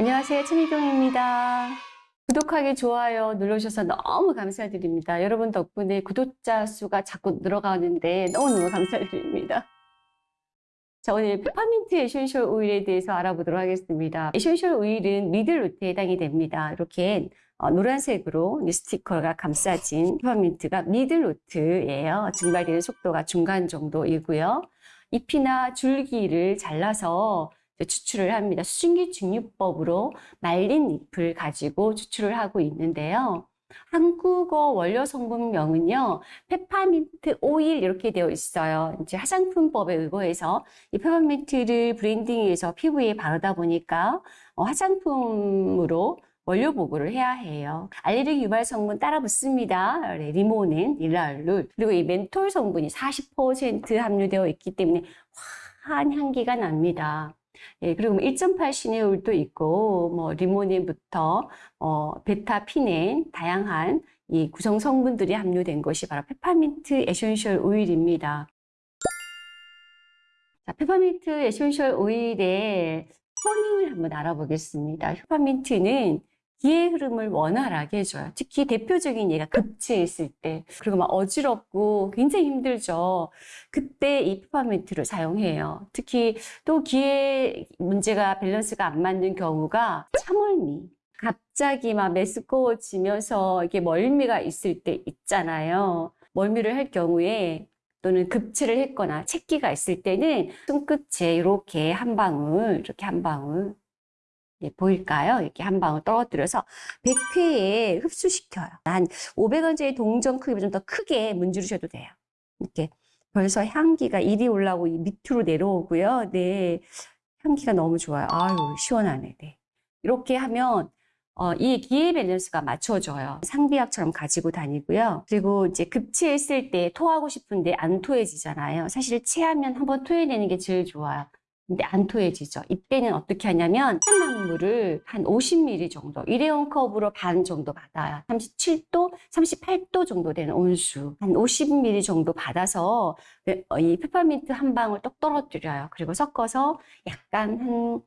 안녕하세요. 최미경입니다. 구독하기, 좋아요 눌러주셔서 너무 감사드립니다. 여러분 덕분에 구독자 수가 자꾸 늘어가는데 너무너무 감사드립니다. 자, 오늘 페퍼민트 에센셜 오일에 대해서 알아보도록 하겠습니다. 에센셜 오일은 middle note에 해당이 됩니다. 이렇게 어, 노란색으로 스티커가 감싸진 페퍼민트가 middle note예요. 증발되는 속도가 중간 정도이고요. 잎이나 줄기를 잘라서 추출을 합니다. 수증기 증류법으로 말린 잎을 가지고 추출을 하고 있는데요. 한국어 원료 성분명은요, 페퍼민트 오일 이렇게 되어 있어요. 이제 화장품법에 의거해서 이 페퍼민트를 blending해서 피부에 바르다 보니까 어, 화장품으로 원료 보고를 해야 해요. 알레르기 유발 성분 따라 붙습니다. 리모넨, 리날룰, 그리고 이 멘톨 성분이 40% 함유되어 있기 때문에 화한 향기가 납니다. 예, 그리고 1.8뭐 시네올도 있고, 뭐, 리모넨부터, 어, 베타피넨, 다양한 이 구성 성분들이 함유된 것이 바로 페퍼민트 에센셜 오일입니다. 자, 페퍼민트 에센셜 오일의 성능을 한번 알아보겠습니다. 페퍼민트는 기의 흐름을 원활하게 해줘요. 특히 대표적인 예가 급체했을 때 그리고 막 어지럽고 굉장히 힘들죠. 그때 이 페퍼민트를 사용해요. 특히 또 기의 문제가 밸런스가 안 맞는 경우가 참을미 갑자기 막 메스꺼워지면서 이게 멀미가 있을 때 있잖아요. 멀미를 할 경우에 또는 급체를 했거나 채기가 있을 때는 손끝에 이렇게 한 방울, 이렇게 한 방울 예, 보일까요? 이렇게 한 방울 떨어뜨려서 100회에 흡수시켜요. 한 500원짜리 동전 크기보다 좀 더 크게 문지르셔도 돼요. 이렇게 벌써 향기가 이리 올라오고 밑으로 내려오고요. 네, 향기가 너무 좋아요. 아유, 시원하네. 네. 이렇게 하면 어, 이 기회 밸런스가 맞춰져요. 상비약처럼 가지고 다니고요. 그리고 이제 급체했을 때 토하고 싶은데 안 토해지잖아요. 사실 체하면 한번 토해내는 게 제일 좋아요. 근데 안 토해지죠. 이때는 어떻게 하냐면 탄산물을 한 50ml 정도 일회용 컵으로 반 정도 받아요. 37도, 38도 정도 되는 온수 한 50ml 정도 받아서 어, 이 페퍼민트 한 방울 똑 떨어뜨려요. 그리고 섞어서 약간 한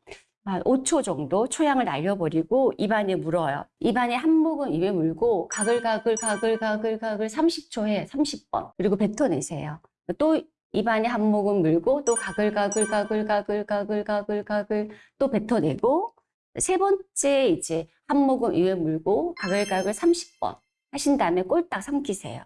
한 5초 정도 초향을 날려버리고 입안에 물어요. 입안에 한 모금 입에 물고 가글가글 가글가글 가글 30초 해 30번 그리고 뱉어내세요. 또 입안에 한 모금 물고 또 가글가글 가글가글 가글가글 가글 또 뱉어내고 세 번째 이제 한 모금 입에 물고 가글가글 30번 하신 다음에 꼴딱 삼키세요.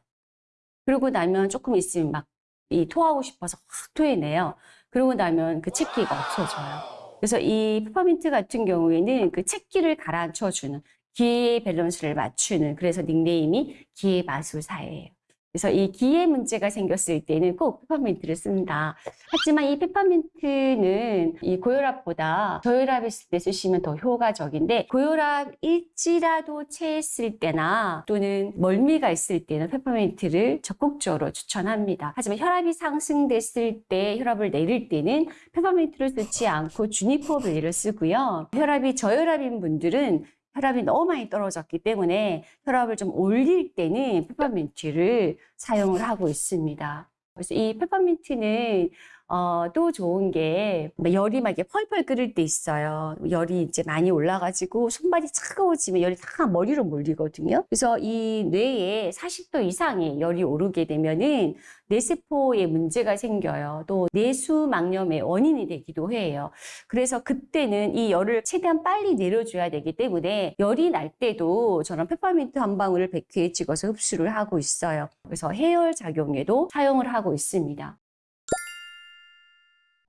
그러고 나면 조금 있으면 막 이 토하고 싶어서 확 토해내요. 그러고 나면 그 체기가 없어져요. 그래서 이 페퍼민트 같은 경우에는 그 체기를 가라앉혀주는 기의 밸런스를 맞추는 그래서 닉네임이 기의 마술사예요. 그래서 이 기의 문제가 생겼을 때는 꼭 페퍼민트를 쓴다. 하지만 이 페퍼민트는 이 고혈압보다 저혈압했을 때 쓰시면 더 효과적인데 고혈압일지라도 체했을 때나 또는 멀미가 있을 때는 페퍼민트를 적극적으로 추천합니다. 하지만 혈압이 상승됐을 때 혈압을 내릴 때는 페퍼민트를 쓰지 않고 주니퍼 벨리를 쓰고요. 혈압이 저혈압인 분들은 혈압이 너무 많이 떨어졌기 때문에 혈압을 좀 올릴 때는 페퍼민트를 사용을 하고 있습니다. 그래서 이 페퍼민트는 어, 또 좋은 게 열이 막 이렇게 펄펄 끓을 때 있어요. 열이 이제 많이 올라가지고 손발이 차가워지면 열이 다 머리로 몰리거든요. 그래서 이 뇌에 40도 이상의 열이 오르게 되면은 뇌세포에 문제가 생겨요. 또 뇌수막염의 원인이 되기도 해요. 그래서 그때는 이 열을 최대한 빨리 내려줘야 되기 때문에 열이 날 때도 저는 페퍼민트 한 방울을 100회에 찍어서 흡수를 하고 있어요. 그래서 해열 작용에도 사용을 하고 있습니다.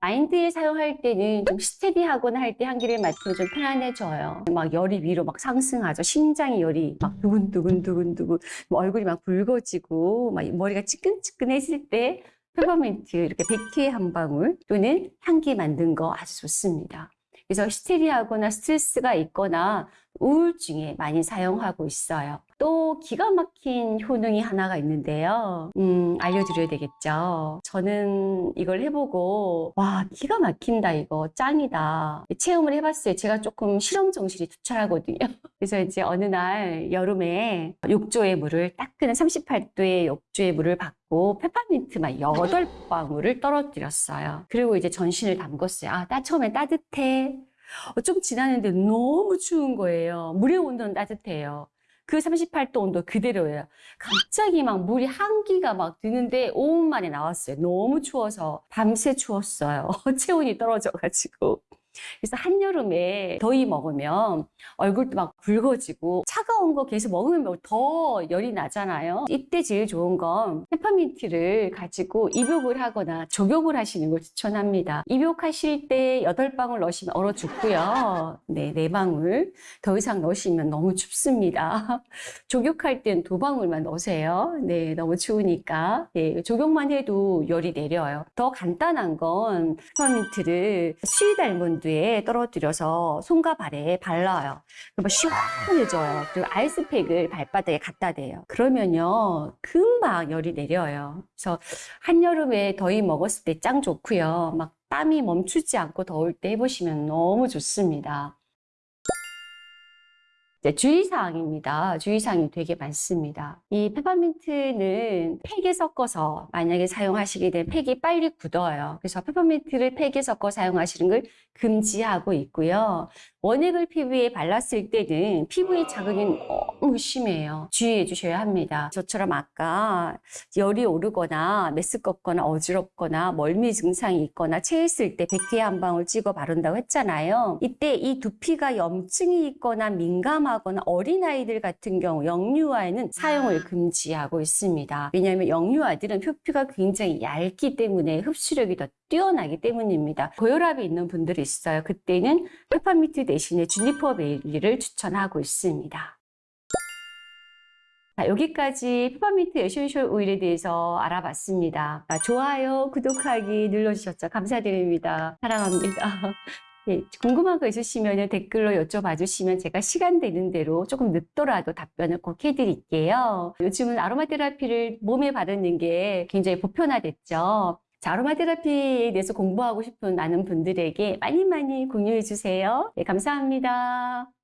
마인드에 사용할 때는 좀 스테디하거나 할때 향기를 맡으면 좀 편안해져요. 막 열이 위로 막 상승하죠. 심장이 열이 막 두근두근두근두근 뭐 얼굴이 막 붉어지고 막 머리가 찌끈찌끈했을 때 페퍼민트 이렇게 백회 한 방울 또는 향기 만든 거 아주 좋습니다. 그래서 히스테리하거나 스트레스가 있거나 우울증에 많이 사용하고 있어요. 또 기가 막힌 효능이 하나가 있는데요. 음, 알려드려야 되겠죠. 저는 이걸 해보고 와 기가 막힌다 이거 짱이다. 체험을 해봤어요. 제가 조금 실험 정신이 투철하거든요. 그래서 이제 어느 날 여름에 욕조의 물을 따끈한 38도의 욕조의 물을 받고 페퍼민트만 8방울을 떨어뜨렸어요. 그리고 이제 전신을 담궜어요. 아, 따 처음에 따뜻해. 어, 좀 지났는데 너무 추운 거예요. 물의 온도는 따뜻해요. 그 38도 온도 그대로예요. 갑자기 막 물이 한기가 막 드는데 5분 만에 나왔어요. 너무 추워서 밤새 추웠어요. 체온이 떨어져가지고. 그래서 한여름에 더위 먹으면 얼굴도 막 붉어지고 차가운 거 계속 먹으면 더 열이 나잖아요. 이때 제일 좋은 건 페퍼민트를 가지고 입욕을 하거나 족욕을 하시는 걸 추천합니다. 입욕하실 때 8방울 넣으시면 얼어 죽고요. 네, 4방울. 더 이상 넣으시면 너무 춥습니다. 족욕할 땐 2방울만 넣으세요. 네, 너무 추우니까. 네, 족욕만 해도 열이 내려요. 더 간단한 건 페퍼민트를 수위 닮은 뒤에 떨어뜨려서 손과 발에 발라요. 그러면 시원해져요. 그리고 아이스팩을 발바닥에 갖다 대요. 그러면요, 금방 열이 내려요. 그래서 한여름에 더위 먹었을 때 짱 좋고요. 막 땀이 멈추지 않고 더울 때 해보시면 너무 좋습니다. 이제 주의사항입니다. 주의사항이 되게 많습니다. 이 페퍼민트는 팩에 섞어서 만약에 사용하시게 되면 팩이 빨리 굳어요. 그래서 페퍼민트를 팩에 섞어 사용하시는 걸 금지하고 있고요. 원액을 피부에 발랐을 때는 피부의 자극이 너무 심해요. 주의해 주셔야 합니다. 저처럼 아까 열이 오르거나 메스껍거나 어지럽거나 멀미 증상이 있거나 체했을 때 백회 한 방울 찍어 바른다고 했잖아요. 이때 이 두피가 염증이 있거나 민감하거나 어린아이들 같은 경우 영유아에는 사용을 금지하고 있습니다. 왜냐하면 영유아들은 표피가 굉장히 얇기 때문에 흡수력이 더 뛰어나기 때문입니다. 고혈압이 있는 분들이 있어요. 그때는 페퍼민트 대신에 juniper berry를 추천하고 있습니다. 자, 여기까지 페퍼민트 essential oil에 대해서 알아봤습니다. 아, 좋아요, 구독하기 눌러주셨죠? 감사드립니다. 사랑합니다. 네, 궁금한 거 있으시면 댓글로 여쭤봐 주시면 제가 시간 되는 대로 조금 늦더라도 답변을 꼭 해드릴게요. 요즘은 아로마 테라피를 몸에 바르는 게 굉장히 보편화됐죠. 자, 아로마 테라피에 대해서 공부하고 싶은 많은 분들에게 많이 많이 공유해 주세요. 네, 감사합니다.